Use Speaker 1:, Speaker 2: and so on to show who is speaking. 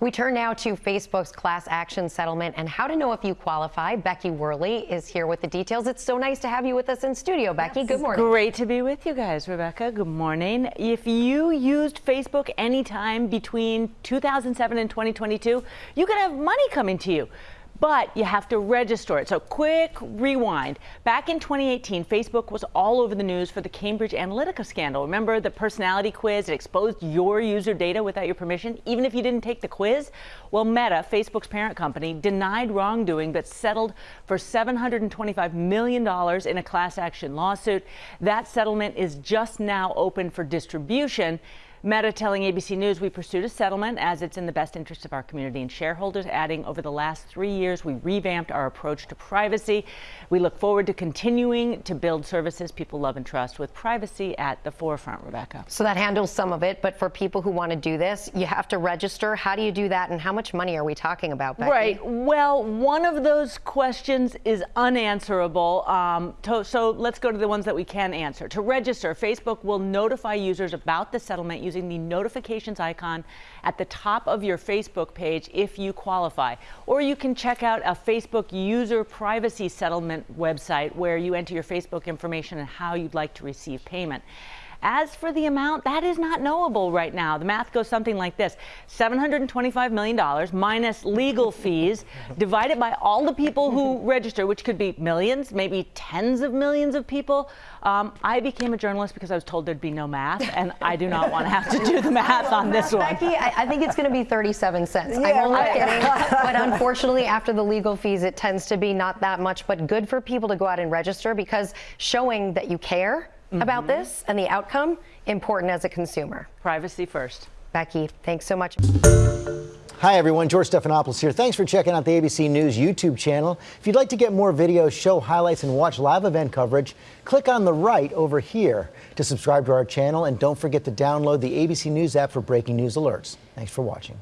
Speaker 1: We turn now to Facebook's class action settlement and how to know if you qualify. Becky Worley is here with the details. It's so nice to have you with us in studio, Becky. Yes. Good morning.
Speaker 2: Great to be with you guys, Rebecca. Good morning. If you used Facebook anytime between 2007 and 2022, you could have money coming to you but you have to register it. So quick rewind. Back in 2018, Facebook was all over the news for the Cambridge Analytica scandal. Remember the personality quiz? It exposed your user data without your permission, even if you didn't take the quiz? Well, Meta, Facebook's parent company, denied wrongdoing but settled for $725 million in a class action lawsuit. That settlement is just now open for distribution. Meta telling ABC News we pursued a settlement as it's in the best interest of our community and shareholders, adding over the last three years we revamped our approach to privacy. We look forward to continuing to build services people love and trust with privacy at the forefront, Rebecca.
Speaker 1: So that handles some of it, but for people who want to do this, you have to register. How do you do that and how much money are we talking about, Becky?
Speaker 2: Right. Well, one of those questions is unanswerable. Um, to, so let's go to the ones that we can answer. To register, Facebook will notify users about the settlement using the notifications icon at the top of your Facebook page if you qualify. Or you can check out a Facebook user privacy settlement website where you enter your Facebook information and how you'd like to receive payment. As for the amount, that is not knowable right now. The math goes something like this $725 million minus legal fees divided by all the people who register, which could be millions, maybe tens of millions of people. Um, I became a journalist because I was told there'd be no math, and I do not want to have to do the math on this one.
Speaker 1: Becky, I, I think it's going to be 37 cents. Yeah, I'm only kidding. but unfortunately, after the legal fees, it tends to be not that much, but good for people to go out and register because showing that you care mm -hmm. about this and the outcome important as a consumer.
Speaker 2: Privacy first.
Speaker 1: Becky, thanks so much.
Speaker 3: Hi, everyone. George Stephanopoulos here. Thanks for checking out the ABC News YouTube channel. If you'd like to get more videos, show highlights, and watch live event coverage, click on the right over here to subscribe to our channel. And don't forget to download the ABC News app for breaking news alerts. Thanks for watching.